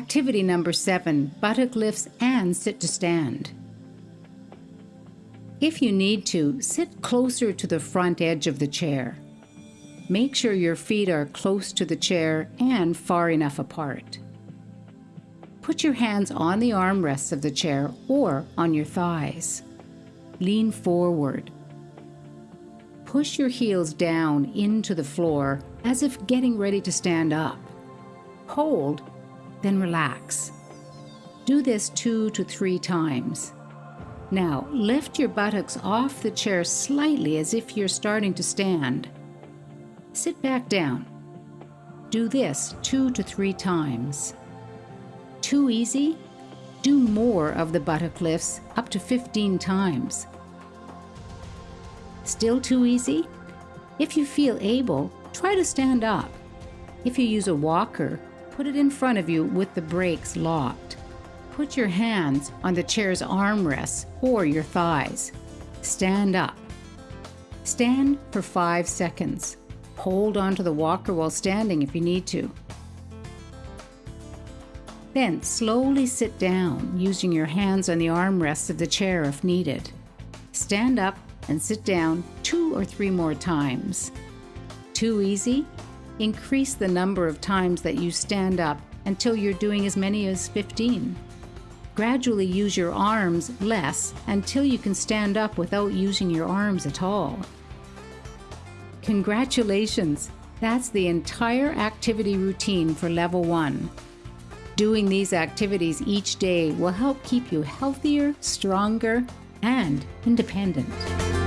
Activity number seven buttock lifts and sit to stand. If you need to, sit closer to the front edge of the chair. Make sure your feet are close to the chair and far enough apart. Put your hands on the armrests of the chair or on your thighs. Lean forward. Push your heels down into the floor as if getting ready to stand up. Hold, then relax. Do this two to three times. Now, lift your buttocks off the chair slightly as if you're starting to stand. Sit back down. Do this two to three times. Too easy? Do more of the buttock lifts up to 15 times. Still too easy? If you feel able, try to stand up. If you use a walker, put it in front of you with the brakes locked. Put your hands on the chair's armrests or your thighs. Stand up. Stand for five seconds. Hold onto the walker while standing if you need to. Then slowly sit down using your hands on the armrests of the chair if needed. Stand up and sit down two or three more times. Too easy? Increase the number of times that you stand up until you're doing as many as 15. Gradually use your arms less until you can stand up without using your arms at all. Congratulations! That's the entire activity routine for level one. Doing these activities each day will help keep you healthier, stronger, and independent.